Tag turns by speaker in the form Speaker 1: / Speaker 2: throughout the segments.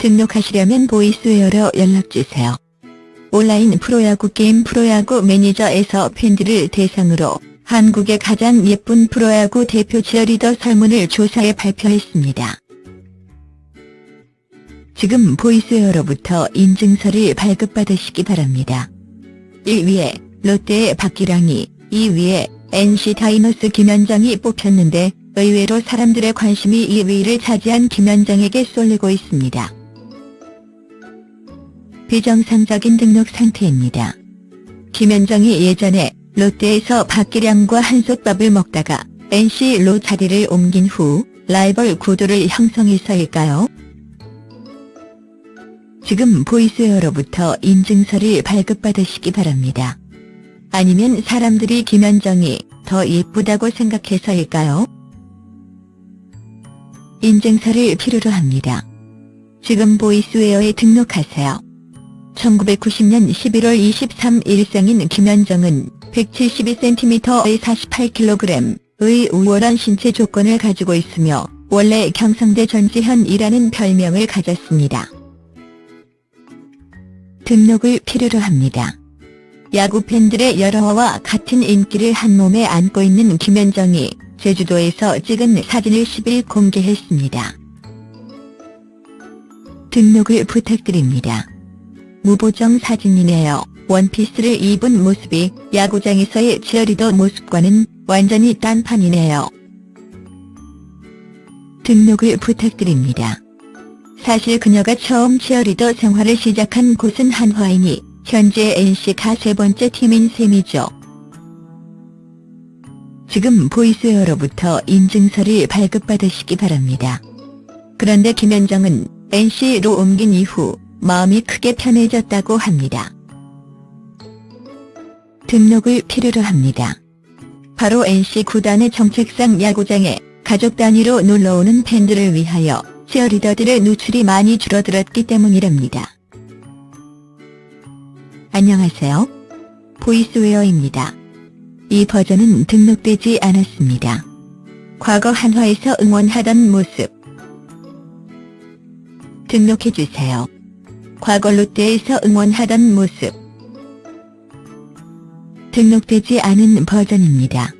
Speaker 1: 등록하시려면 보이스웨어로 연락주세요. 온라인 프로야구 게임 프로야구 매니저에서 팬들을 대상으로 한국의 가장 예쁜 프로야구 대표 치어리더 설문을 조사해 발표했습니다. 지금 보이스웨어로부터 인증서를 발급받으시기 바랍니다. 1위에 롯데의 박기량이, 2위에 NC 다이노스 김현정이 뽑혔는데 의외로 사람들의 관심이 2위를 차지한 김현정에게 쏠리고 있습니다. 비정상적인 등록 상태입니다. 김현정이 예전에 롯데에서 박기량과 한솥밥을 먹다가 NC로 자리를 옮긴 후 라이벌 구도를 형성해서일까요? 지금 보이스웨어로부터 인증서를 발급받으시기 바랍니다. 아니면 사람들이 김현정이 더 예쁘다고 생각해서일까요? 인증서를 필요로 합니다. 지금 보이스웨어에 등록하세요. 1990년 11월 23일 생인 김현정은 172cm의 48kg의 우월한 신체 조건을 가지고 있으며 원래 경상대 전지현이라는 별명을 가졌습니다. 등록을 필요로 합니다. 야구 팬들의 여러와 같은 인기를 한 몸에 안고 있는 김현정이 제주도에서 찍은 사진을 10일 공개했습니다. 등록을 부탁드립니다. 무보정 사진이네요. 원피스를 입은 모습이 야구장에서의 치어리더 모습과는 완전히 딴판이네요. 등록을 부탁드립니다. 사실 그녀가 처음 치어리더 생활을 시작한 곳은 한화이니 현재 NC가 세 번째 팀인 셈이죠. 지금 보이스웨어로부터 인증서를 발급받으시기 바랍니다. 그런데 김현정은 NC로 옮긴 이후 마음이 크게 편해졌다고 합니다. 등록을 필요로 합니다. 바로 NC 구단의 정책상 야구장에 가족 단위로 놀러오는 팬들을 위하여 치어리더들의 누출이 많이 줄어들었기 때문이랍니다. 안녕하세요. 보이스웨어입니다. 이 버전은 등록되지 않았습니다. 과거 한화에서 응원하던 모습 등록해주세요. 과거 롯데에서 응원하던 모습 등록되지 않은 버전입니다.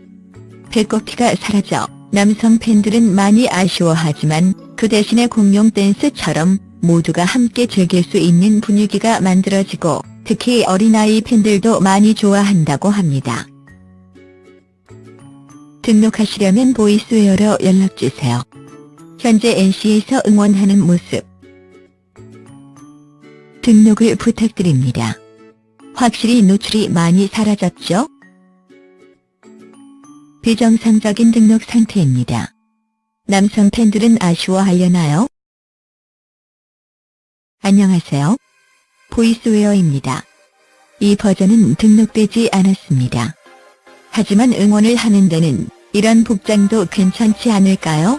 Speaker 1: 배꼽티가 사라져 남성 팬들은 많이 아쉬워하지만 그 대신에 공룡 댄스처럼 모두가 함께 즐길 수 있는 분위기가 만들어지고 특히 어린아이 팬들도 많이 좋아한다고 합니다. 등록하시려면 보이스웨어로 연락주세요. 현재 NC에서 응원하는 모습 등록을 부탁드립니다. 확실히 노출이 많이 사라졌죠? 비정상적인 등록 상태입니다. 남성 팬들은 아쉬워하려나요? 안녕하세요. 보이스웨어입니다. 이 버전은 등록되지 않았습니다. 하지만 응원을 하는 데는 이런 복장도 괜찮지 않을까요?